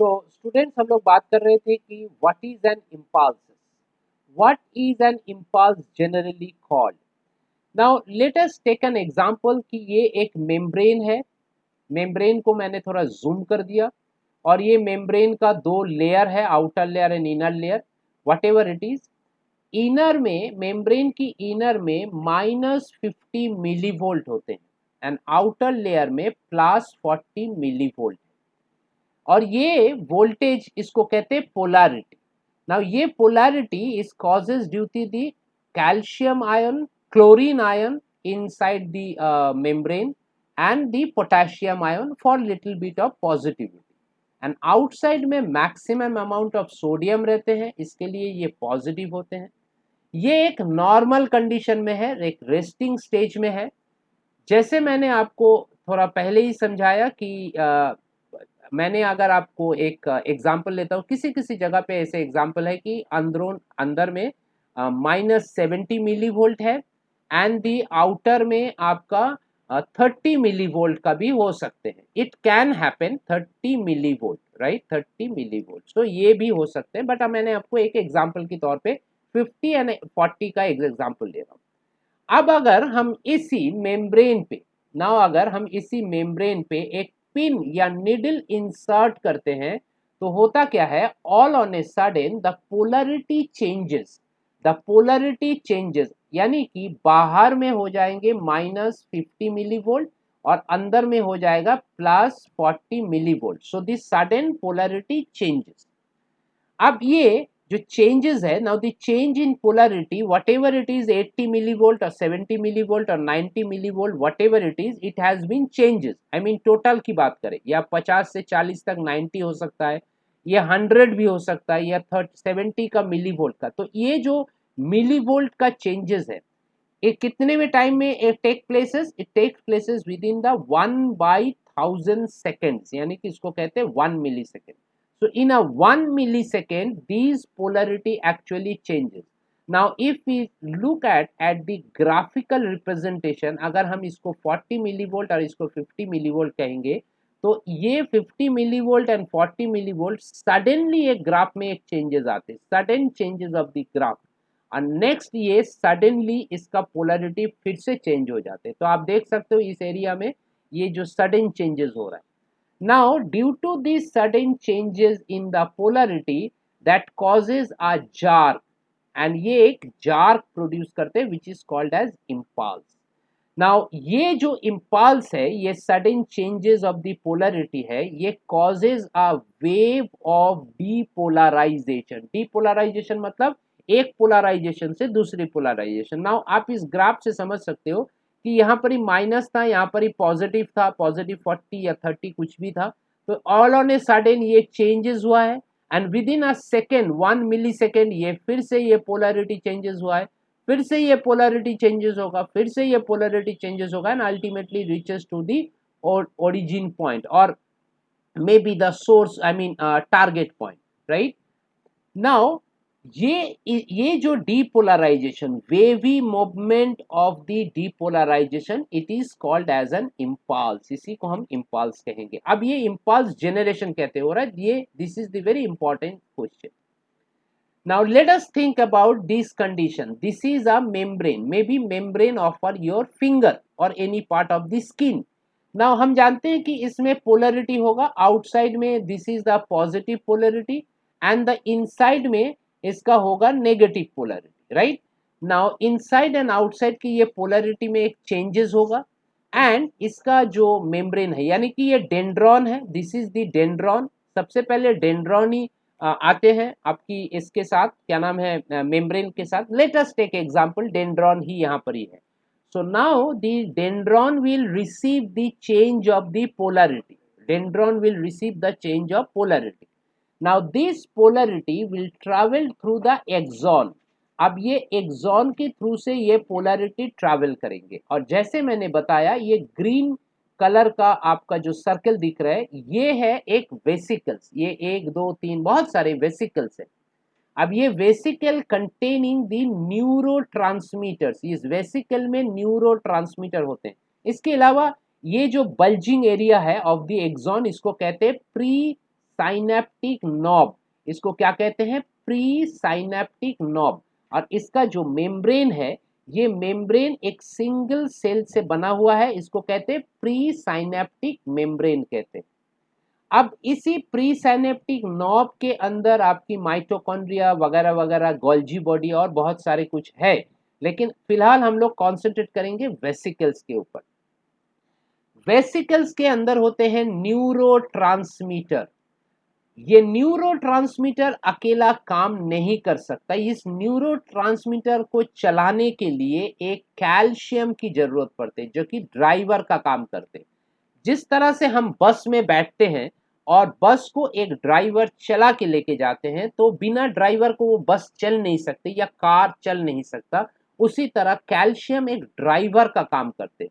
So students हम लोग बात कर रहे थे कि what is an impulse what is an impulse generally called now let us take an example कि ये एक मेम्ब्रेन है। मेम्ब्रेन को मैंने थोड़ा जूम कर दिया। और ये मेम्ब्रेन का दो लेयर है outer layer and inner layer whatever it is inner में मेम्ब्रेन की इनर में माइनस फिफ्टी मिली वोल्ट होते हैं। एंड आउटर लेयर में प्लस फोर्टी मिली वोल्ट और ये वोल्टेज इसको कहते हैं पोलारिटी नाउ ये polarity is causes due to the calcium ion chlorine ion inside the uh, membrane and the potassium ion for little bit of positivity. And outside में maximum amount of sodium रहते हैं इसके लिए ये positive होते हैं. ये एक नॉर्मल कंडीशन में है एक रेस्टिंग स्टेज में है. जैसे मैंने आपको थोड़ा पहले ही समझाया कि आ, मैंने अगर आपको एक एग्जांपल लेता हूँ किसी किसी जगह पे ऐसे एग्जांपल है कि अंदरों अंदर में माइनस सेवेंटी मिली वोल्ट है एंड दी आउटर में आपका थर्टी मिली वोल्ट का भी हो सकते हैं। It can happen thirty millivolt right thirty millivolt तो ये भी हो सकते हैं बट मैंने आपको एक एग्ज़ाम्पल के तौर पे फिफ्टी एंड फोर्टी का एक एग्ज़ाम्पल दे रहा हूँ। अब अगर हम इसी मेम्ब्रेन पे ना अगर हम इसी मेम्ब्रेन पे एक पिन या निडल इंसर्ट करते हैं तो होता क्या है? All on a sudden the polarity changes the polarity changes यानी कि बाहर में हो जाएँगे माइनस फिफ्टी मिली वोल्ट और अंदर में हो जाएगा plus forty millivolt so this sudden polarity changes अब ये जो चेंजेस है now the change in polarity whatever it is 80 millivolt और 70 मिली वोल्ट और 90 millivolt whatever it is it has been changes I mean total की बात करें, या 50 से 40 तक 90 हो सकता है, या 100 भी हो सकता है, या थर्ट 70 का मिली वोल्ट का। तो ये जो मिली वोल्ट का चेंजेस है, ये कितने में टाइम में take places it take places within the one by thousand seconds यानी कि इसको कहते हैं one millisecond in a one millisecond these polarity actually changes now if we look at at the graphical representation अगर हम इसको 40 millivolt और इसको 50 मिली वोल्ट कहेंगे तो ये 50 millivolt and 40 millivolt suddenly एक ग्राफ में एक चेंजेस आते sudden changes of the graph और नेक्स्ट ये सडनली इसका पोलरिटी फिर से चेंज हो जाते हैं। तो आप देख सकते हो इस एरिया में ये जो सडन चेंजेस हो रहा है। Now due to this sudden changes in the polarity that causes a jerk and ये एक जार्क प्रोड्यूस करते which is called as impulse now ये जो इम्पल्स है, ये sudden changes of the polarity है, ये causes a wave of depolarization depolarization मतलब एक पोलराइजेशन से दूसरी पोलराइजेशन नाउ आप इस ग्राफ से समझ सकते हो कि यहाँ पर ही माइनस था, यहाँ पर ही पॉजिटिव था पॉजिटिव फोर्टी या थर्टी कुछ भी था। तो ऑल ऑन ए सडन ये चेंजेस हुआ है and within a second one millisecond ये फिर से ये पोलरिटी चेंजेस हुआ है, फिर से ये पोलरिटी चेंजेस होगा, फिर से ये पोलरिटी चेंजेस होगा and ultimately reaches to the origin point और maybe the source I mean target point right now ये ये जो depolarization wavy movement of the depolarization it is called as an impulse इसी को हम इम्पल्स कहेंगे। अब ये इम्पल्स जेनरेशन कहते हो राइट ये this is the very important question now, let us think about this condition. This is a membrane, maybe membrane of your finger or any part of the skin. Now, हम जानते हैं कि इसमें polarity होगा। Outside में this is the positive polarity and the inside में इसका होगा negative polarity right now inside and outside की ये पोलरिटी में एक चेंजेस होगा एंड इसका जो मेम्ब्रेन है, यानी कि ये डेंड्रॉन है दिस इज़ द डेंड्रॉन सबसे पहले डेंड्रॉन ही आते हैं आपकी इसके साथ, क्या नाम है मेम्ब्रेन के साथ। लेटेस्ट टेक एग्जांपल डेंड्रॉन ही यहाँ पर ही है। So now the dendron will receive the change of the polarity, dendron will receive the change of polarity now, this polarity will travel through the axon. अब ये axon के through से ये पोलरिटी ट्रैवल करेंगे। और जैसे मैंने बताया, ये ग्रीन कलर का आपका जो सर्कल दिख रहा है, ये है एक वेसिकल्स ये एक, दो, तीन, बहुत सारे वेसिकल्स है। अब ये vesicle containing the neurotransmitters इस वेसिकल में न्यूरो ट्रांसमीटर होते हैं। इसके अलावा ये जो बल्जिंग एरिया है ऑफ़ द एक्सॉन इसको कहते हैं प्री साइनेप्टिक नॉब, इसको क्या कहते हैं? Presynaptic knob. और इसका जो मेम्ब्रेन है, ये मेम्ब्रेन एक सिंगल सेल से बना हुआ है, इसको कहते हैं प्री साइनेप्टिक मेम्ब्रेन कहते हैं। अब इसी प्री साइनेप्टिक नॉब के अंदर आपकी माइटोकॉन्ड्रिया वगैरह वगैरह, गोल्जी बॉडी और बहुत सारे कुछ है, लेकिन फ़िलहाल हम लोग कॉन्सेंट्रेट करेंगे वेसिकल्स के ऊपर। वेसिकल्स के अंदर होते हैं न्यूरो ये न्यूरो अकेला काम नहीं कर सकता। इस न्यूरो को चलाने के लिए एक कैल्शियम की ज़रूरत पड़ती है, जो कि ड्राइवर का काम करते जिस तरह से हम बस में बैठते हैं और बस को एक ड्राइवर चला के लेके जाते हैं तो बिना ड्राइवर को वो बस चल नहीं सकती या कार चल नहीं सकता। उसी तरह कैल्शियम एक ड्राइवर का काम करते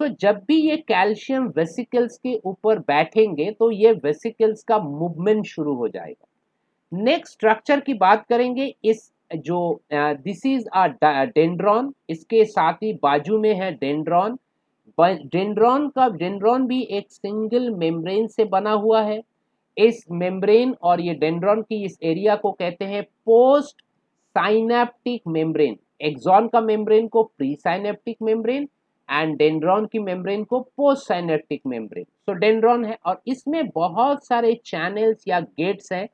तो जब भी ये कैल्शियम वेसिकल्स के ऊपर बैठेंगे तो ये वेसिकल्स का मूवमेंट शुरू हो जाएगा। नेक्स्ट स्ट्रक्चर की बात करेंगे, इस जो दिस इज़ अ डेंड्रॉन इसके साथ ही बाजू में है डेंड्रॉन डेंड्रॉन का डेंड्रॉन भी एक सिंगल मेम्ब्रेन से बना हुआ है। इस मेम्ब्रेन और ये डेंड्रॉन की इस एरिया को कहते हैं पोस्ट साइनेप्टिक मेम्ब्रेन एक्सॉन का मेम्ब्रेन को pre synaptic membrane and dendron की मेम्ब्रेन को post synaptic membrane so dendron है और इसमें बहुत सारे चैनल्स या गेट्स हैं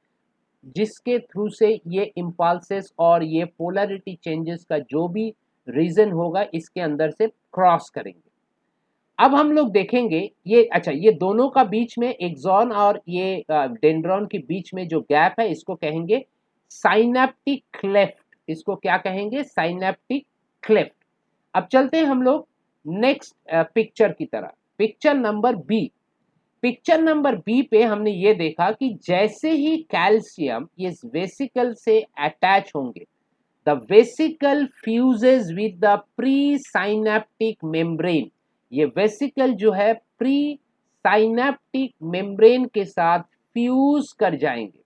जिसके थ्रू से ये इम्पल्सेस और ये पोलरिटी चेंजेस का जो भी रीजन होगा, इसके अंदर से क्रॉस करेंगे। अब हम लोग देखेंगे ये अच्छा ये दोनों का बीच में एक्सॉन और ये डेंड्रॉन के बीच में जो गैप है, इसको कहेंगे साइनेप्टिक क्लेफ्ट इसको क्या कहेंगे? साइनेप्टिक क्लेफ्ट अब चलते हैं हम लोग नेक्स्ट पिक्चर की तरह। Picture number B picture number B पे हमने ये देखा कि जैसे ही कैल्शियम इस वेसिकल से अटैच होंगे the vesicle fuses with the presynaptic membrane ये वेसिकल जो है प्री साइनेप्टिक मेम्ब्रेन के साथ फ्यूज कर जाएँगे।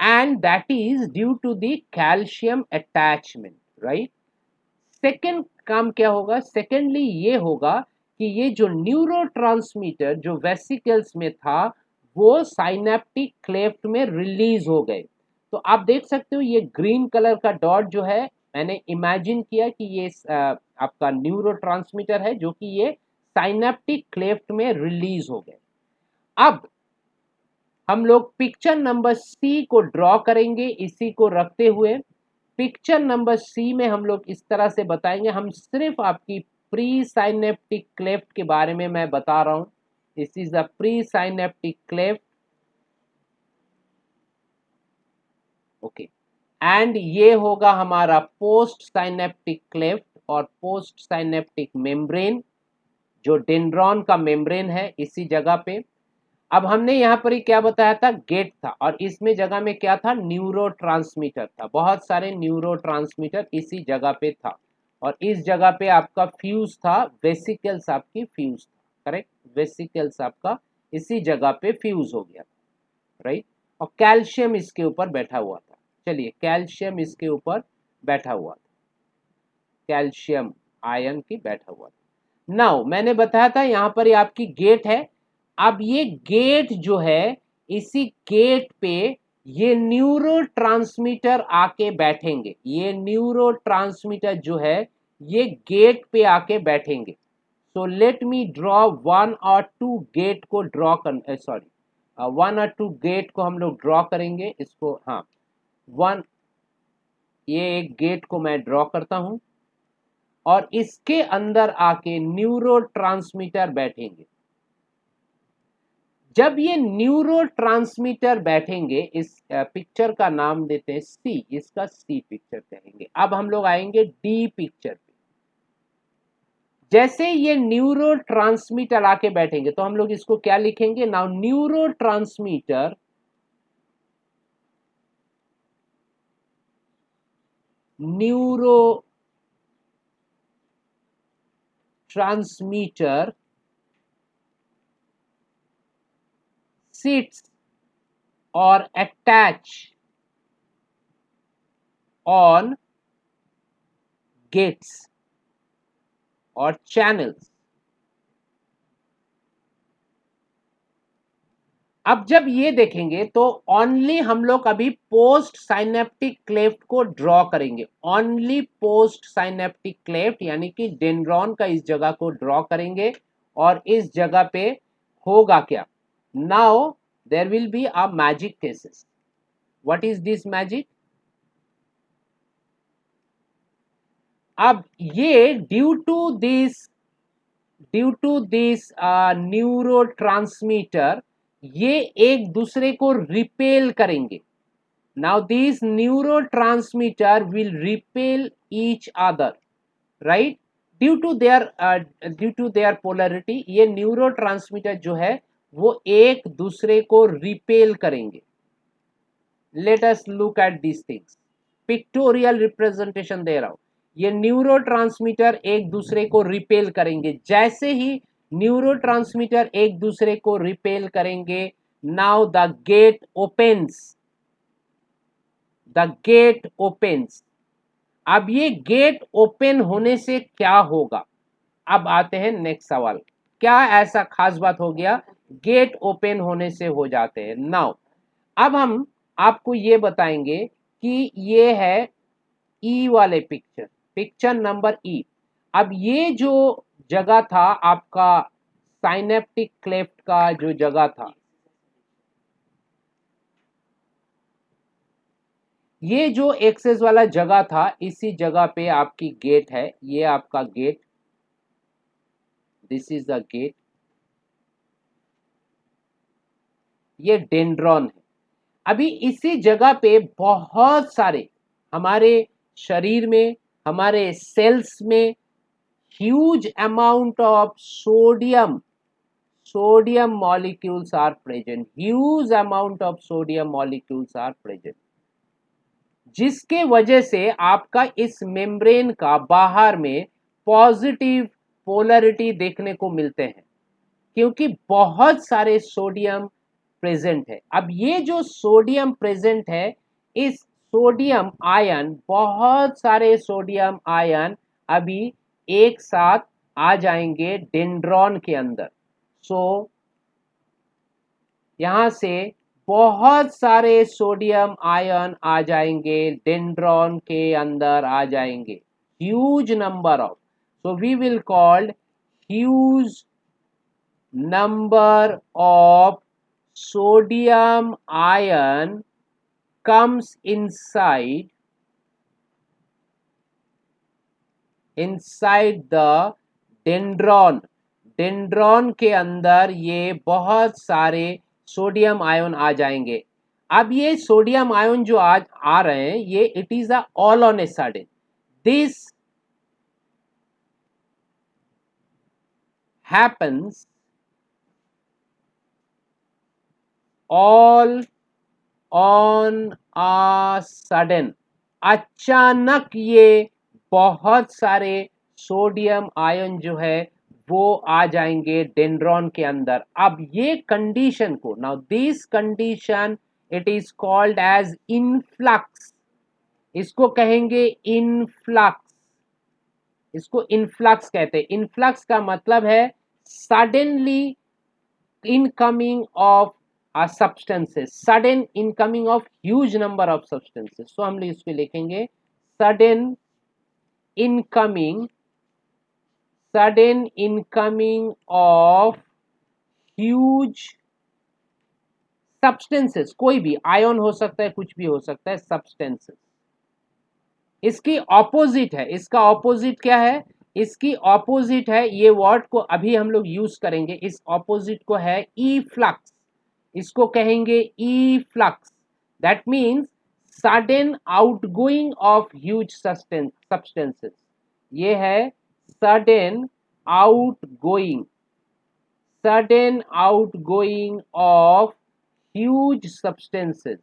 And that is due to the calcium attachment right second काम क्या होगा? सेकेंडली ये होगा कि ये जो न्यूरो जो वेसिकल्स में था, वो साइनेप्टिक क्लेफ्ट में रिलीज़ हो गए। तो आप देख सकते हो, ये ग्रीन कलर का डॉट जो है, मैंने इमेजिन किया कि ये आपका न्यूरो है, जो कि ये साइनेप्टिक क्लेफ्ट में रिलीज़ हो गए। अब, हम लोग पिक्चर नंबर सी को ड्रॉ करेंगे, इसी को रखते हुए। पिक्चर नंबर सी में हम लोग इस तरह से बताएँगे। हम सिर्फ़ आपकी प्री साइनेप्टिक क्लेफ्ट के बारे में मैं बता रहा हूँ। This is a pre synaptic cleft okay and ये होगा हमारा पोस्ट साइनेप्टिक क्लेफ्ट और पोस्ट साइनेप्टिक मेम्ब्रेन जो डेंड्रॉन का मेम्ब्रेन है इसी जगह पे। अब हमने यहाँ पर ही क्या बताया था? गेट था। और इसमें जगह में क्या था? न्यूरो था। बहुत सारे न्यूरो इसी जगह पे था। और इस जगह पे आपका फ्यूज था, वेसिकल्स आपकी फ्यूज था। करेक्ट? वेसिकल्स आपका इसी जगह पे फ्यूज हो गया था। राइट? और कैल्शियम इसके ऊपर बैठा हुआ था। चलिए, कैल्शियम इसके ऊपर बैठा हुआ था। कैल्शियम आयन की बैठा हुआ था। नाउ, मैंने बताया था यहाँ पर आपकी गेट है। अब ये गेट जो है, इसी गेट पे ये न्यूरो ट्रांसमीटर आके बैठेंगे। ये न्यूरो ट्रांसमीटर जो है, ये गेट पे आके बैठेंगे। So let me draw one और टू गेट को ड्रॉ कर सॉरी वन और टू गेट को हम लोग ड्रॉ करेंगे। इसको हाँ वन ये एक गेट को मैं ड्रॉ करता हूँ। और इसके अंदर आके न्यूरो ट्रांसमीटर बैठेंगे। जब ये न्यूरो ट्रांसमीटर बैठेंगे, इस पिक्चर का नाम देते हैं सी इसका सी पिक्चर कहेंगे। अब हम लोग आएँगे डी पिक्चर पे। जैसे ये न्यूरो ट्रांसमीटर आके बैठेंगे तो हम लोग इसको क्या लिखेंगे? Now neurotransmitter neurotransmitter sits or attach on gates or channels. अब जब ये देखेंगे तो ओनली हम लोग अभी पोस्ट साइनेप्टिक क्लेफ्ट को ड्रॉ करेंगे। ओनली पोस्ट साइनेप्टिक क्लेफ्ट यानी कि डेंड्रॉन का इस जगह को ड्रॉ करेंगे और इस जगह पे होगा क्या? Now there will be a magic cases what is this magic अब ये due to this due to this neurotransmitter ये एक दूसरे को रिपेल करेंगे now this neurotransmitter will repel each other right due to their due to their polarity ये neurotransmitter जो है वो एक दूसरे को रिपेल करेंगे। Let us look at this things pictorial representation दे रहा हूँ। ये न्यूरो एक दूसरे को रिपेल करेंगे। जैसे ही न्यूरो एक दूसरे को रिपेल करेंगे now the gate opens the gate opens अब ये गेट ओपन होने से क्या होगा? अब आते हैं नेक्स्ट सवाल। क्या ऐसा खास बात हो गया गेट ओपन होने से हो जाते हैं। नाउ, अब हम आपको ये बताएँगे कि ये है ई e वाले पिक्चर पिक्चर नंबर ई अब ये जो जगह था, आपका साइनेप्टिक क्लेफ्ट का जो जगह था, ये जो एक्सेस वाला जगह था, इसी जगह पे आपकी गेट है। ये आपका gate this is the gate ये डेंड्रॉन है। अभी इसी जगह पे बहुत सारे हमारे शरीर में, हमारे सेल्स में huge amount of sodium sodium molecules are present huge amount of sodium molecules are present जिसके वजह से आपका इस मेम्ब्रेन का बाहर में पॉजिटिव पोलरिटी देखने को मिलते हैं, क्योंकि बहुत सारे सोडियम प्रेजेंट है। अब ये जो सोडियम प्रेजेंट है इस सोडियम आयन बहुत सारे सोडियम आयन अभी एक साथ आ जाएँगे डेंड्रॉन के अंदर। सो so, यहाँ से बहुत सारे सोडियम आयन आ जाएँगे डेंड्रॉन के अंदर आ जाएँगे। Huge number of so we will called huge number of sodium ion comes inside inside the dendron dendron के अंदर ये बहुत सारे सोडियम आयन आ जाएँगे। अब ये सोडियम आयन जो आज आ रहे हैं, ये it is a all on a sudden this happens all on a sudden अचानक ये बहुत सारे सोडियम आयन जो है, वो आ जाएँगे डेंड्रॉन के अंदर। अब ये कंडीशन को now this condition it is called as influx इसको कहेंगे इनफ्लक्स इसको इनफ्लक्स कहते हैं। इनफ्लक्स का मतलब है suddenly incoming of a substances sudden incoming of huge number of substances so हम लोग इसको लिखेंगे sudden incoming sudden incoming of huge substances कोई भी आयन हो सकता है, कुछ भी हो सकता है सब्सटेंसेस इसकी ऑपोजिट है। इसका ऑपोजिट क्या है? इसकी ऑपोजिट है, ये वर्ड को अभी हम लोग यूज़ करेंगे। इस ऑपोजिट को है e ई फ्लक्स इसको कहेंगे efflux that means sudden outgoing of huge substances ये है sudden outgoing sudden outgoing of huge substances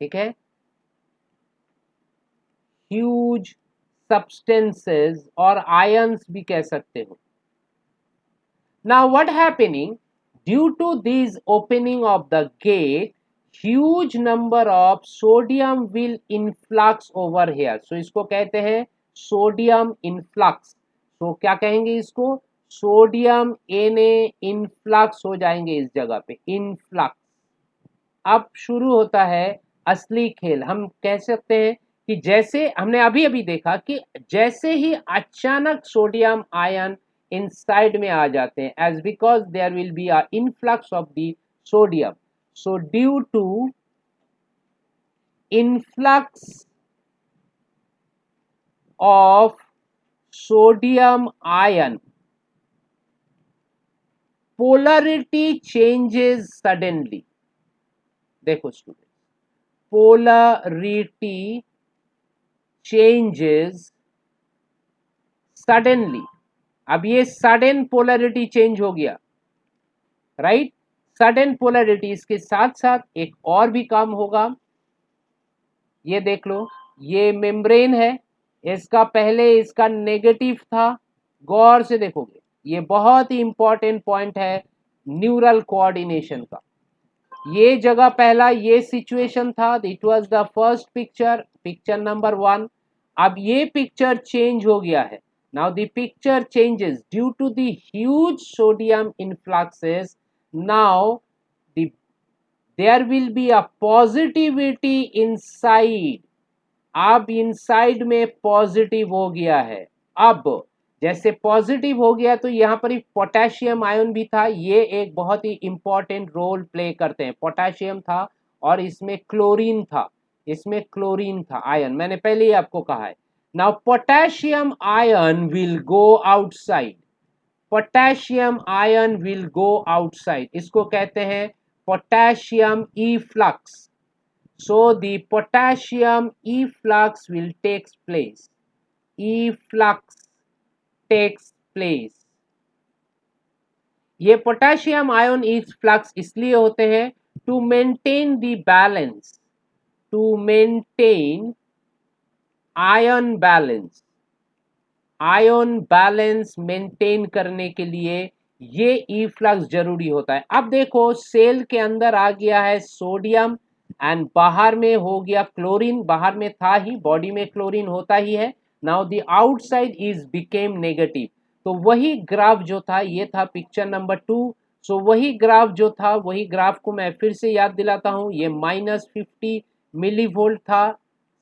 ठीक है? ह्यूज सब्सटेंसेस और आयंस भी कह सकते हो। Now what happening? Due to this opening of the gate, huge number of sodium will influx over here. So इसको कहते हैं sodium influx. So क्या कहेंगे इसको सोडियम एन इनफ्लक्स हो जाएँगे इस जगह पे इनफ्लक्स अब शुरू होता है असली खेल हम कह सकते हैं कि जैसे हमने अभी अभी देखा कि जैसे ही अचानक सोडियम आयन इनसाइड में आ जाते हैं as because there will be a influx of the sodium so due to influx of sodium ion polarity changes suddenly देखो स्टूडेंट पोलरिटी चेंजेस सडनली अब ये सडन पोलरिटी चेंज हो गया राइट सडन पोलरिटी इसके साथ साथ एक और भी काम होगा। ये देख लो, ये मेम्ब्रेन है, इसका पहले इसका नेगेटिव था, गौर से देखोगे। ये बहुत ही इंपॉर्टेंट पॉइंट है न्यूरल कोऑर्डिनेशन का। ये जगह पहला ये सिचुएशन था it was the first picture picture number one अब ये पिक्चर चेंज हो गया है। Now the picture changes due to the huge sodium influxes now the there will be a positivity inside अब इनसाइड में पॉजिटिव हो गया है। अब, जैसे पॉजिटिव हो गया तो यहाँ पर पोटेशियम आयन भी था। ये एक बहुत ही इंपॉर्टेंट रोल प्ले करते हैं। पोटेशियम था और इसमें क्लोरीन था। इसमें क्लोरीन था आयन मैंने पहले ही आपको कहा है। Now potassium ion will go outside potassium ion will go outside इसको कहते हैं potassium efflux so, the potassium efflux will takes place. Efflux takes place. ये पोटेशियम आयन ई फ्लक्स इसलिए होते हैं to maintain the balance to maintain ion balance ion balance maintain करने के लिए ये ई फ्लक्स ज़रूरी होता है। अब देखो सेल के अंदर आ गया है सोडियम एंड बाहर में हो गया क्लोरीन बाहर में था ही बॉडी में क्लोरीन होता ही है। Now the outside is became negative तो वही ग्राफ जो था, ये था पिक्चर नंबर टू सो वही ग्राफ जो था, वही ग्राफ को मैं फिर से याद दिलाता हूँ। ये माइनस फिफ्टी मिली वोल्ट था।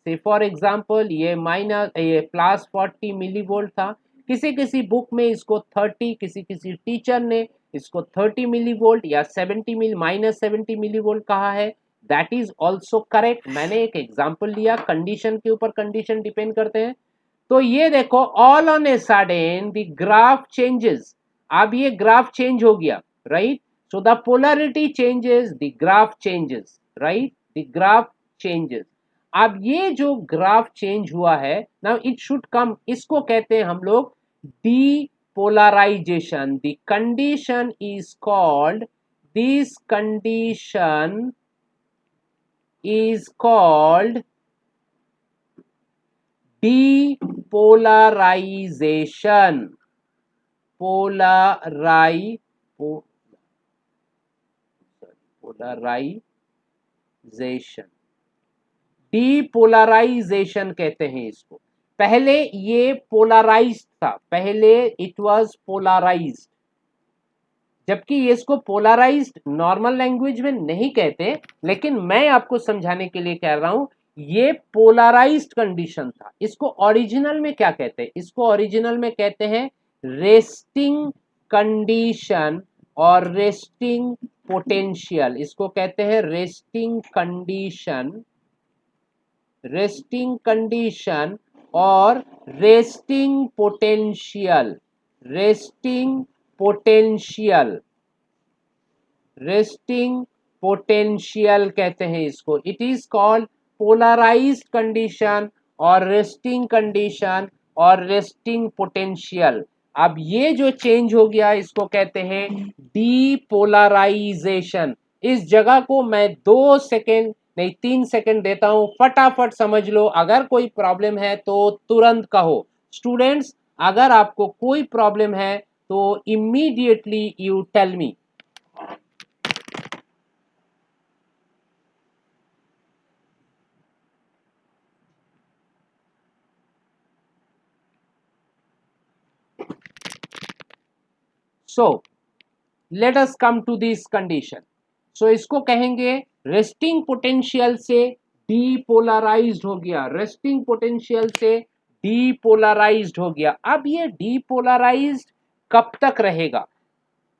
से। फॉर एग्ज़ाम्पल ये माइनस ये प्लस फोर्टी मिली वोल्ट था। किसी किसी बुक में इसको थर्टी किसी किसी टीचर ने इसको थर्टी मिली वोल्ट या seventy milli minus seventy millivolt कहा है। दैट इज़ ऑल्सो करेक्ट मैंने एक एग्ज़ाम्पल लिया। कंडीशन के ऊपर कंडीशन डिपेंड करते हैं। तो ये देखो all on a sudden the graph changes अब ये ग्राफ चेंज हो गया right so the polarity changes the graph changes right the graph changes अब ये जो ग्राफ चेंज हुआ है नाउ इट शुड कम इसको कहते हैं हम लोग depolarization the condition is called this condition is called depolarization. Polarize polarization. Depolarization कहते हैं इसको। पहले ये पोलराइज था, पहले इट वाज पोलराइज जबकि इसको पोलराइज्ड नॉर्मल लैंग्वेज में नहीं कहते, लेकिन मैं आपको समझाने के लिए कह रहा हूँ, ये पोलराइज कंडीशन था। इसको ओरिजिनल में क्या कहते हैं? इसको ओरिजिनल में कहते हैं रेस्टिंग कंडीशन और रेस्टिंग पोटेंशियल इसको कहते हैं रेस्टिंग कंडीशन रेस्टिंग कंडीशन और resting potential resting potential resting potential कहते हैं इसको. It is called polarize condition और रेस्टिंग कंडीशन और रेस्टिंग पोटेंशियल अब ये जो चेंज हो गया, इसको कहते हैं डीपोलराइजेशन इस जगह को मैं दो सेकेंड नहीं, तीन सेकेंड देता हूँ। फटाफट समझ लो, अगर कोई प्रॉब्लम है तो तुरंत कहो। स्टूडेंट्स अगर आपको कोई प्रॉब्लम है तो immediately you tell me so let us come to this condition so इसको कहेंगे रेस्टिंग पोटेंशियल से डीपोलराइज्ड हो गया। रेस्टिंग पोटेंशियल से डीपोलराइज्ड हो गया। अब ये डीपोलराइज्ड कब तक रहेगा?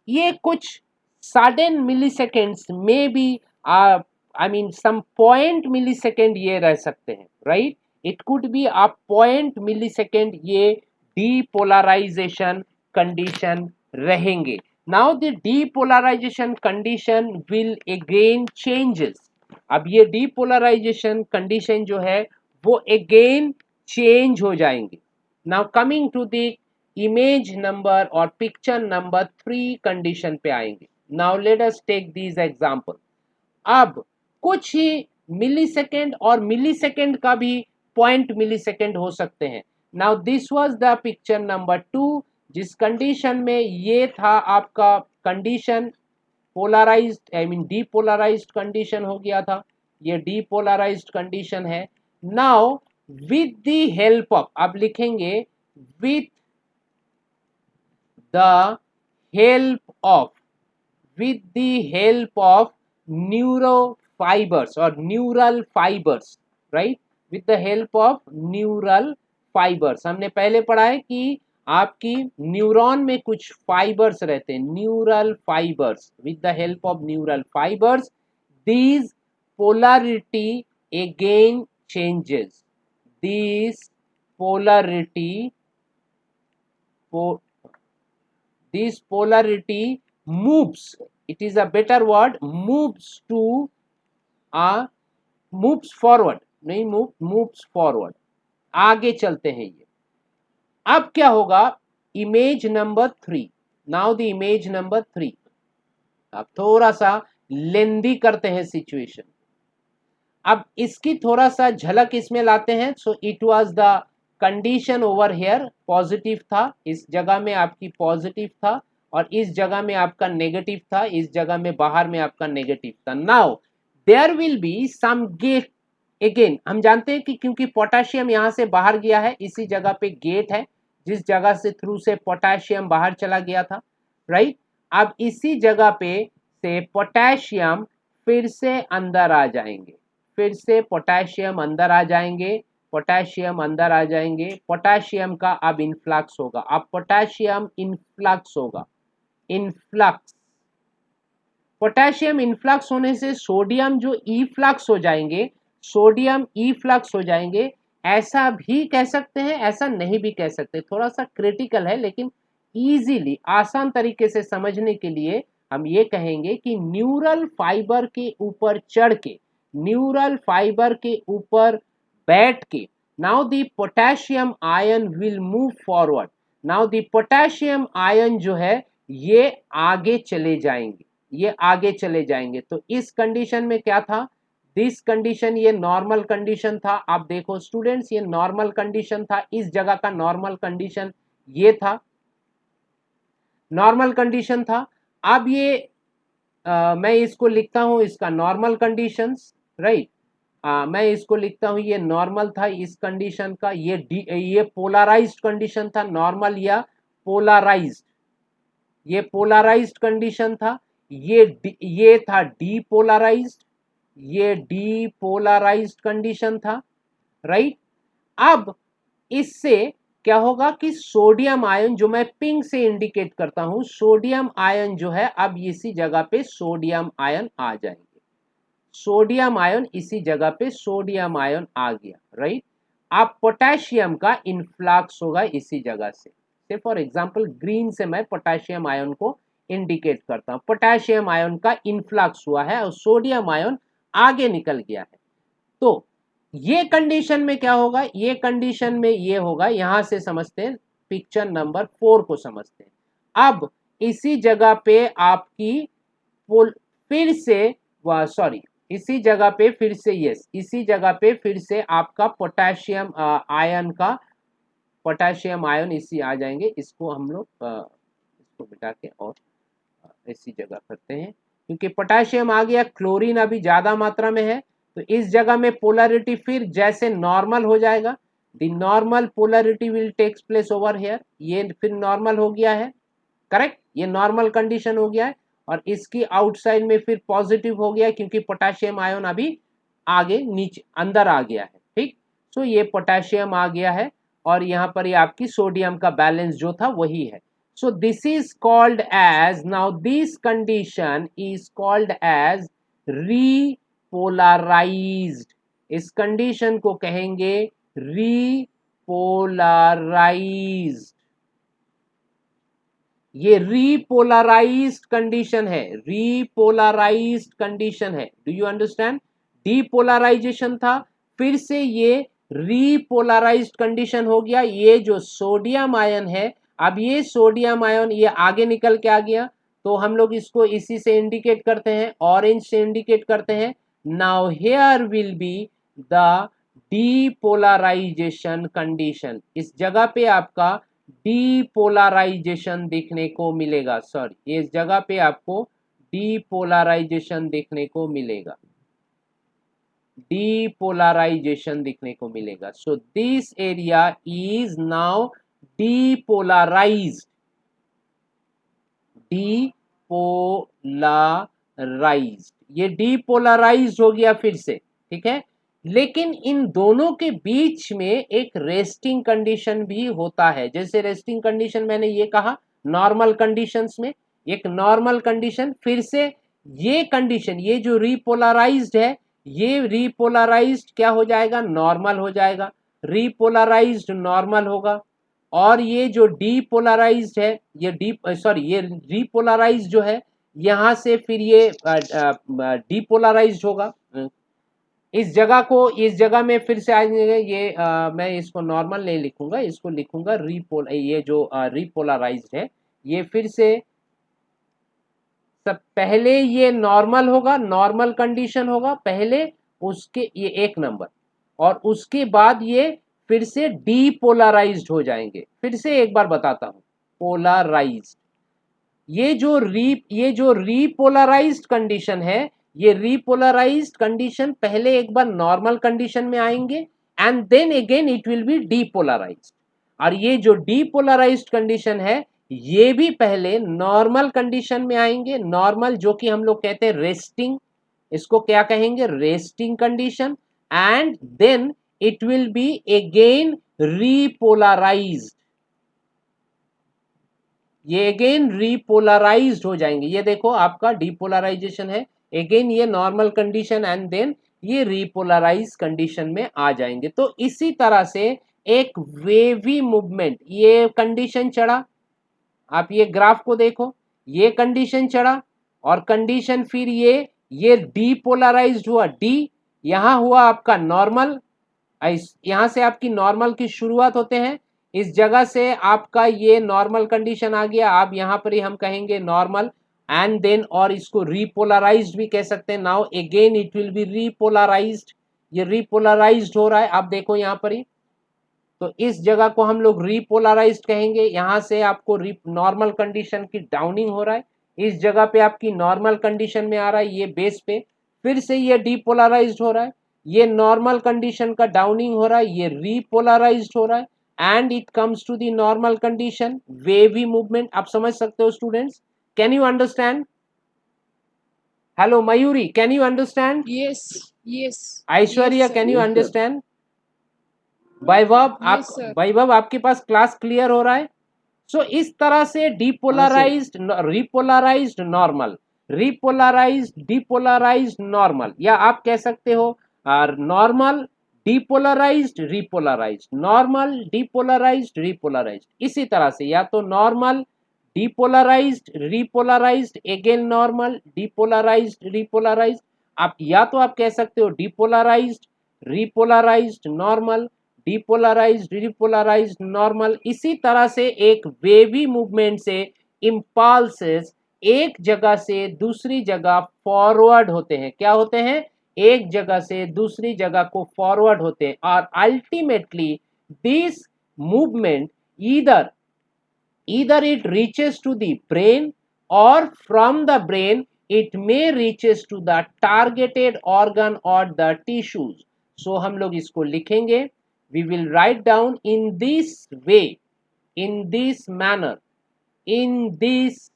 ये कुछ सडन मिली सेकेंड्स में भी I mean some point milliseconds ये रह सकते हैं right it could be a point milliseconds ये डीपोलराइजेशन कंडीशन रहेंगे। Now the depolarisation condition will again changes अब ये डीपोलराइजेशन कंडीशन जो है, वो अगेन चेंज हो जाएँगे। Now coming to the image number और पिक्चर नंबर थ्री कंडीशन पे आएँगे। Now let us take these example अब कुछ ही मिली सेकेंड और मिली सेकेंड का भी पॉइंट मिली सेकेंड हो सकते हैं। Now this was the picture number two जिस कंडीशन में ये था आपका condition polarized I mean depolarized condition हो गया था। ये डीपोलराइज्ड कंडीशन है। Now with the help of आप लिखेंगे with the help of with the of neuro fibres और neural fibres right with the help of neural fibres हमने पहले पढ़ा है कि आपकी न्यूरॉन में कुछ फाइबर्स रहते हैं neural fibres with the help of neural fibres these polarity again changes these polarity this polarity moves. It is a better word, moves to a, moves forward, नहीं move, moves forward. आगे चलते हैं ये। अब क्या होगा? Image number three now the image number three अब थोड़ा सा लेंदी करते हैं सिचुएशन अब इसकी थोड़ा सा झलक इसमें लाते हैं so it was the condition over here positive था, इस जगह में आपकी पॉजिटिव था, और इस जगह में आपका नेगेटिव था, इस जगह में बाहर में आपका नेगेटिव था. Now there will be some gate again हम जानते हैं कि क्योंकि पोटाशियम यहाँ से बाहर गया है, इसी जगह पे गेट है जिस जगह से थ्रू से पोटेशियम बाहर चला गया था राइट अब इसी जगह पे से पोटेशियम फिर से अंदर आ जाएँगे। फिर से पोटेशियम अंदर आ जाएँगे पोटेशियम अंदर आ जाएँगे। पोटेशियम का अब इनफ्लक्स होगा। अब पोटेशियम इनफ्लक्स होगा। इनफ्लक्स पोटेशियम इनफ्लक्स होने से सोडियम जो ई फ्लक्स हो जाएँगे सोडियम ई फ्लक्स हो जाएँगे ऐसा भी कह सकते हैं, ऐसा नहीं भी कह सकते। थोड़ा सा क्रिटिकल है, लेकिन इजीली आसान तरीके से समझने के लिए हम ये कहेंगे कि न्यूरल फाइबर के ऊपर चढ़ के न्यूरल फाइबर के ऊपर बैठ के now the potassium ion will move forward now the potassium ion जो है, ये आगे चले जाएँगे, ये आगे चले जाएँगे। तो इस कंडीशन में क्या था? दिस कंडीशन ये नॉर्मल कंडीशन था। आप देखो स्टूडेंट्स ये नॉर्मल कंडीशन था। इस जगह का नॉर्मल कंडीशन ये था। नॉर्मल कंडीशन था। अब ये आ, मैं इसको लिखता हूँ इसका नॉर्मल कंडीशंस राइट मैं इसको लिखता हूँ ये नॉर्मल था इस कंडीशन का। ये डी ये पोलराइज्ड कंडीशन था। नॉर्मल या पोलराइज्ड ये पोलराइज्ड कंडीशन था। ये ये था डीपोलराइज्ड ये डीपोलराइज्ड कंडीशन था राइट अब इससे क्या होगा कि सोडियम आयन जो मैं पिंक से इंडिकेट करता हूँ सोडियम आयन जो है, अब इसी जगह पे सोडियम आयन आ जाएँगे। सोडियम आयन इसी जगह पे सोडियम आयन आ गया राइट अब पोटेशियम का इनफ्लक्स होगा इसी जगह से। से फॉर एग्ज़ाम्पल ग्रीन से मैं पोटेशियम आयन को इंडिकेट करता हूँ। पोटेशियम आयन का इनफ्लक्स हुआ है और सोडियम आयन आगे निकल गया है। तो ये कंडीशन में क्या होगा? ये कंडीशन में ये होगा, यहाँ से समझते हैं पिक्चर नंबर फोर को समझते हैं। अब इसी जगह पे आपकी फिर से सॉरी इसी जगह पे फिर से यस इसी जगह पे फिर से आपका पोटेशियम आयन का पोटेशियम आयन इसी आ जाएँगे। इसको हम लोग इसको बिठा के और इसी जगह करते हैं। क्योंकि पोटेशियम आ गया, क्लोरीन अभी ज़्यादा मात्रा में है तो इस जगह में पोलरिटी फिर जैसे नॉर्मल हो जाएगा। The normal polarity will takes place over here ये फिर नॉर्मल हो गया है। करेक्ट ये नॉर्मल कंडीशन हो गया है। और इसकी आउटसाइड में फिर पॉजिटिव हो गया क्योंकि पोटेशियम आयोन अभी आगे नीचे, अंदर आ गया है। ठीक? सो ये पोटेशियम आ गया है और यहाँ पर ये आपकी सोडियम का बैलेंस जो था वही है। So this is called as now this condition is called as repolarized इस कंडीशन को कहेंगे रीपोलराइज्ड ये रीपोलराइज्ड कंडीशन है रीपोलराइज्ड कंडीशन है. डू यू अंडरस्टैंड डीपोलराइजेशन था, फिर से ये रीपोलराइज्ड कंडीशन हो गया. ये जो सोडियम आयन है अब ये सोडियम आयन ये आगे निकल के आ गया तो हम लोग इसको इसी से इंडिकेट करते हैं ऑरेंज से इंडिकेट करते हैं। Now here will be the depolarization condition इस जगह पे आपका डीपोलराइजेशन देखने को मिलेगा सॉरी इस जगह पे आपको डीपोलराइजेशन देखने को मिलेगा। डीपोलराइजेशन देखने को मिलेगा। So this area is now depolarized depolarized ये डीपोलराइज्ड हो गया फिर से, ठीक है? लेकिन इन दोनों के बीच में एक रेस्टिंग कंडीशन भी होता है। जैसे रेस्टिंग कंडीशन मैंने ये कहा नॉर्मल कंडीशंस में, एक नॉर्मल कंडीशन फिर से ये कंडीशन ये जो रिपोलराइज्ड है, ये रिपोलराइज्ड क्या हो जाएगा? नॉर्मल हो जाएगा। रिपोलराइज्ड नॉर्मल होगा। और ये जो डीपोलराइज्ड है ये डी सॉरी ये रिपोलराइज्ड जो है यहाँ से फिर ये डीपोलराइज होगा। इस जगह को इस जगह में फिर से आएँगे ये आ, मैं इसको नॉर्मल नहीं लिखूँगा इसको लिखूँगा रिपोल ये जो रिपोलराइज है ये फिर से सब पहले ये नॉर्मल होगा नॉर्मल कंडीशन होगा पहले उसके ये एक नंबर और उसके बाद ये फिर से डीपोलराइज्ड हो जाएँगे। फिर से एक बार बताता हूँ। पोलराइज्ड ये जो री ये जो रीपोलराइज्ड कंडीशन है, ये रीपोलराइज्ड कंडीशन पहले एक बार नॉर्मल कंडीशन में आएँगे and then again it will be depolarized और ये जो डीपोलराइज्ड कंडीशन है, ये भी पहले नॉर्मल कंडीशन में आएँगे। नॉर्मल जो कि हम लोग कहते हैं रेस्टिंग इसको क्या कहेंगे? Resting condition and then it will be again repolarized ये अगेन रीपोलराइज्ड हो जाएँगे। ये देखो, आपका डीपोलराइजेशन है। अगेन ये नॉर्मल कंडीशन एंड देन ये रिपोलराइज कंडीशन में आ जाएँगे। तो इसी तरह से एक वेवी मूवमेंट ये कंडीशन चढ़ा। आप ये ग्राफ को देखो। ये कंडीशन चढ़ा और कंडीशन फिर ये ये डीपोलराइज्ड हुआ। डी यहाँ हुआ आपका नॉर्मल यहाँ से आपकी नॉर्मल की शुरुआत होते हैं। इस जगह से आपका ये नॉर्मल कंडीशन आ गया। आप यहाँ पर ही हम कहेंगे नॉर्मल एंड देन और इसको रिपोलराइज भी कह सकते हैं। Now again it will be repolarize ये रिपोलराइज हो रहा है। आप देखो यहाँ पर ही। तो इस जगह को हम लोग रिपोलराइज कहेंगे। यहाँ से आपको नॉर्मल कंडीशन की डाउनिंग हो रहा है। इस जगह पे आपकी नॉर्मल कंडीशन में आ रहा है। ये बेस पे। फिर से ये डिपोलराइज हो रहा है। ये नॉर्मल कंडीशन का डाउनिंग हो रहा है ये रिपोलराइज हो रहा है and it comes to the normal condition wavy movement आप समझ सकते हो students can you understand Hello, Mayuri can you understand. Aishwarya, yes, can you yes, understand? Vaibhav आप Yes, वैभव आपके पास क्लास क्लियर हो रहा है? सो so, इस तरह से depolarized repolarized normal repolarized depolarized normal या आप कह सकते हो normal depolarized repolarized normal depolarized repolarized इसी तरह से या तो normal depolarized repolarized again normal depolarized repolarized आप या तो आप कह सकते हो depolarized repolarized normal depolarized repolarized normal इसी तरह से एक वेवी मूवमेंट से इम्पल्सेस एक जगह से दूसरी जगह फॉरवर्ड होते हैं क्या होते हैं एक जगह से दूसरी जगह को फॉरवर्ड होते हैं और अल्टीमेटली दिस मूवमेंट इधर इधर it reaches to the brain और from the brain it may reaches to the targeted organ और द टिश्यूज सो हम लोग इसको लिखेंगे। We will write down in this way in this manner in this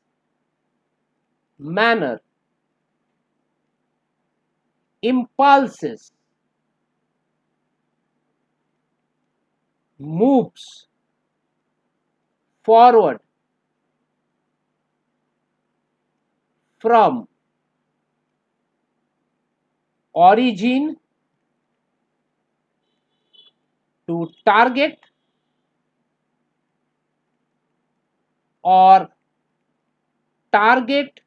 manner impulses moves forward from origin to target or target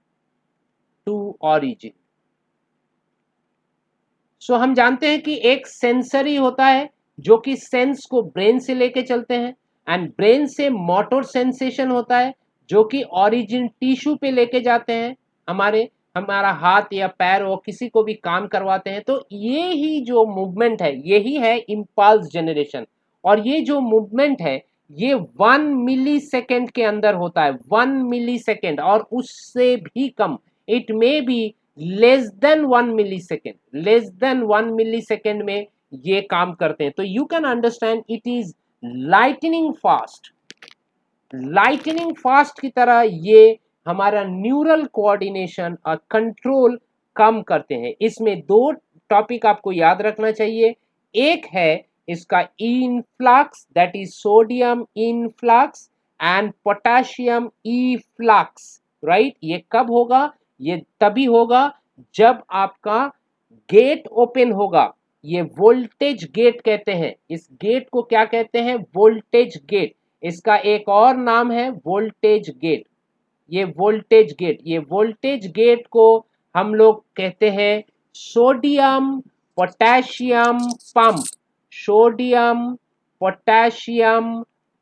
to origin so हम जानते हैं कि एक सेंसरी होता है जो कि सेंस को ब्रेन से लेके चलते हैं एंड ब्रेन से मोटर सेंसेशन होता है जो कि ओरिजिन टिश्यू पे लेके जाते हैं हमारे, हमारा हाथ या पैर और किसी को भी काम करवाते हैं। तो ये ही जो मूवमेंट है यही है इम्पल्स जनरेशन और ये जो मूवमेंट है, ये वन मिली सेकेंड के अंदर होता है वन मिली सेकेंड और उससे भी कम। It may be less than one millisecond less than one millisecond में ये काम करते हैं। तो you can understand it is lightning fast lightning fast की तरह ये हमारा न्यूरल कोऑर्डिनेशन और कंट्रोल कम करते हैं। इसमें दो टॉपिक आपको याद रखना चाहिए। एक है इसका influx that is sodium influx and potassium efflux right ये कब होगा? ये तभी होगा जब आपका गेट ओपन होगा। ये वोल्टेज गेट कहते हैं। इस गेट को क्या कहते हैं? वोल्टेज गेट इसका एक और नाम है वोल्टेज गेट ये वोल्टेज गेट ये वोल्टेज गेट को हम लोग कहते हैं sodium potassium pump sodium potassium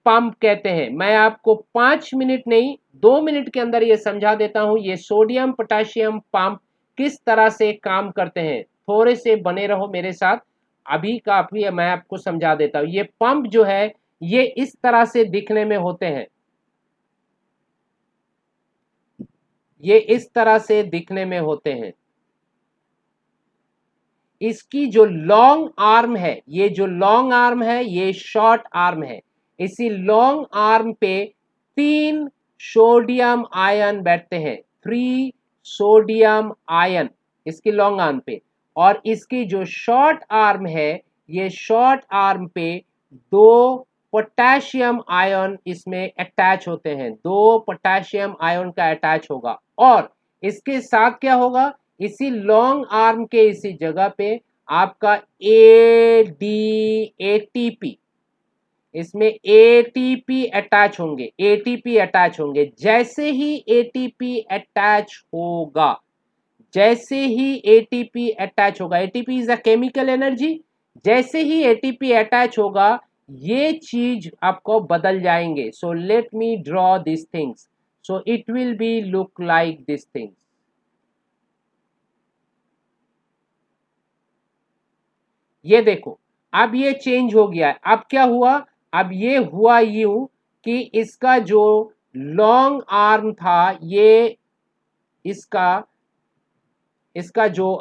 pump कहते हैं। मैं आपको पाँच मिनट नहीं दो मिनट के अंदर ये समझा देता हूँ, ये सोडियम, पोटेशियम, पंप किस तरह से काम करते हैं। थोड़े से बने रहो मेरे साथ, अभी का अभी मैं आपको समझा देता हूँ। ये पंप जो है, ये इस तरह से दिखने में होते हैं। ये इस तरह से दिखने में होते हैं। इसकी जो लॉन्ग आर्म है, ये जो लॉन्ग आर्म है, ये शॉर्ट आर्म है। इसी लॉन्ग आर्म पे तीन सोडियम आयन बैठते हैं। थ्री सोडियम आयन इसकी लॉन्ग आर्म पे। और इसकी जो शॉर्ट आर्म है, ये शॉर्ट आर्म पे दो पोटेशियम आयन इसमें अटैच होते हैं। दो पोटेशियम आयन का अटैच होगा। और इसके साथ क्या होगा? इसी लॉन्ग आर्म के इसी जगह पे आपका A D A T P इसमें एटीपी अटैच होंगे एटीपी अटैच होंगे। जैसे ही एटीपी अटैच होगा, जैसे ही एटीपी अटैच होगा ATP is a chemical energy जैसे ही एटीपी अटैच होगा, ये चीज़ आपको बदल जाएँगे। So let me draw this things so it will be look like this things ये देखो, अब ये चेंज हो गया। अब क्या हुआ? अब ये हुआ यूँ कि इसका जो लॉन्ग आर्म था, ये इसका इसका जो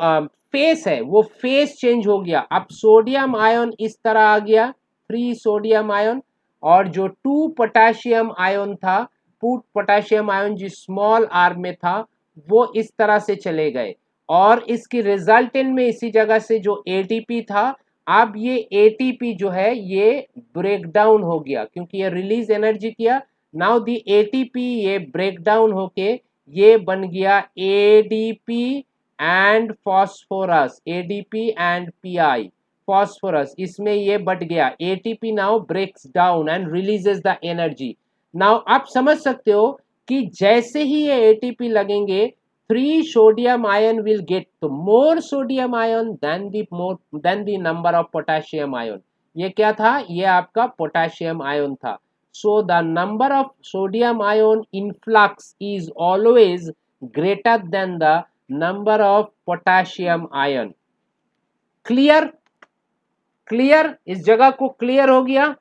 फेस है, वो फेस चेंज हो गया। अब सोडियम आयन इस तरह आ गया थ्री सोडियम आयन और जो टू पोटेशियम आयन था टू पोटेशियम आयन जो स्मॉल आर्म में था, वो इस तरह से चले गए। और इसकी रिजल्टेंट में इसी जगह से जो एटीपी था अब ये एटीपी जो है, ये ब्रेक डाउन हो गया, क्योंकि ये रिलीज़ एनर्जी किया नाउ दी एटीपी ये ब्रेक डाउन होके ये बन गया ADP and phosphorus ADP and PI phosphorus इसमें ये बट गया ATP now breaks down and releases the energy now आप समझ सकते हो कि जैसे ही ये एटीपी लगेंगे three sodium ion will get to more sodium ion than the more than the number of potassium ion. ये क्या था? ये आपका पोटेशियम आयन था. So the number of sodium ion influx is always greater than the number of potassium ion clear clear इस जगह को clear हो गया?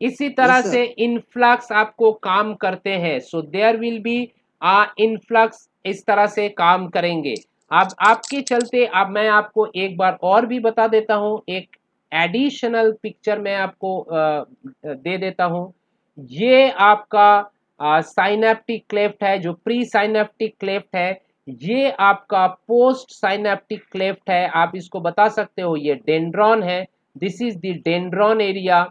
इसी तरह yes, से इनफ्लक्स आपको काम करते हैं. So there will be influx इस तरह से काम करेंगे। अब आपके चलते अब मैं आपको एक बार और भी बता देता हूँ। एक एडिशनल पिक्चर मैं आपको दे देता हूँ। ये आपका साइनेप्टिक क्लेफ्ट है, जो प्री साइनेप्टिक क्लेफ्ट है। ये आपका पोस्ट साइनेप्टिक क्लेफ्ट है। आप इसको बता सकते हो, ये डेंड्रॉन है। This is the dendron area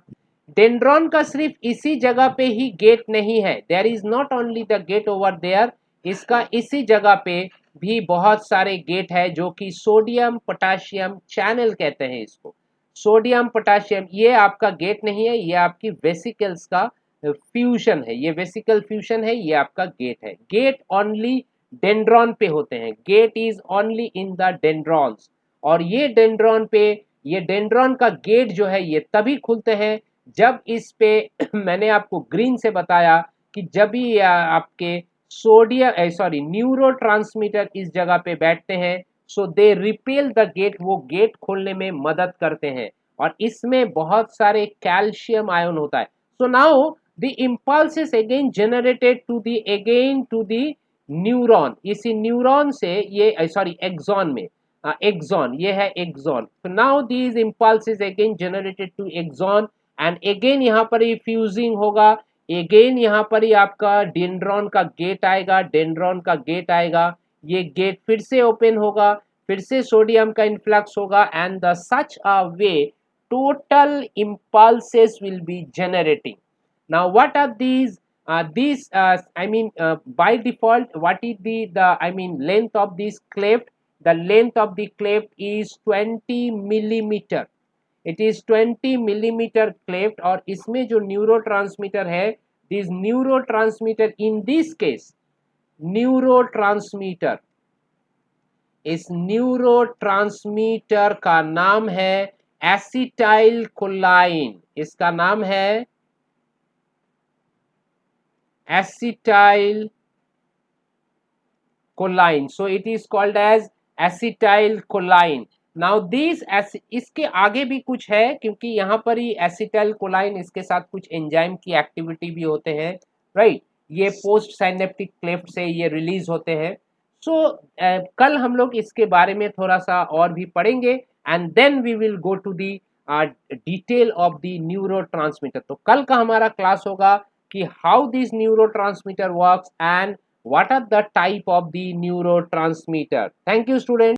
dendron का सिर्फ़ इसी जगह पे ही गेट नहीं है। There is not only the gate over there इसका इसी जगह पे भी बहुत सारे गेट है जो कि सोडियम पोटाशियम चैनल कहते हैं इसको। सोडियम पोटाशियम ये आपका गेट नहीं है, ये आपकी वेसिकल्स का फ्यूजन है। ये वेसिकल फ्यूजन है, ये आपका गेट है। गेट ओनली डेंड्रॉन पे होते हैं। Gate is only in the dendrons और ये डेंड्रॉन पे, ये डेंड्रॉन का गेट जो है, ये तभी खुलते हैं जब इस पे मैंने आपको ग्रीन से बताया कि जब भी आपके सोडियम सॉरी न्यूरो इस जगह पे बैठते हैं so they repel the gate वो गेट खोलने में मदद करते हैं। और इसमें बहुत सारे कैल्शियम आयन होता है। So now the impulse again generated to the again to the neuron इसी न्यूरॉन से ये सॉरी एक्सॉन में। एक्सॉन ये है axon now these impulse again generated to axon and again यहाँ पर ही फ्यूजिंग होगा। अगेन यहाँ पर ही आपका डेंड्रॉन का गेट आएगा। डेंड्रॉन का गेट आएगा। ये गेट फिर से ओपन होगा। फिर से सोडियम का इन्फ्लक्स होगा। And the such a way total impulses will be generating now what are these this I mean by default what is the the I mean length of this cleft the length of the cleft is 20 millimeter mm. It is 20 millimeter cleft और इसमें जो neurotransmitter है this neurotransmitter in this case neurotransmitter इस neurotransmitter का नाम है acetylcholine इसका नाम है acetylcholine so it is called as acetylcholine now this इसके आगे भी कुछ है क्योंकि यहाँ पर ही एसिटल कोलाइन इसके साथ कुछ एंजाइम की एक्टिविटी भी होते हैं राइट right? ये पोस्ट साइनेप्टिक क्लेफ्ट से ये रिलीज़ होते हैं। सो so, uh, कल हम लोग इसके बारे में थोड़ा सा और भी पढ़ेंगे and then we will go to the detail of the neuro तो कल का हमारा क्लास होगा कि how this neurotransmitter works and what are the type of the neurotransmitter. Thank you students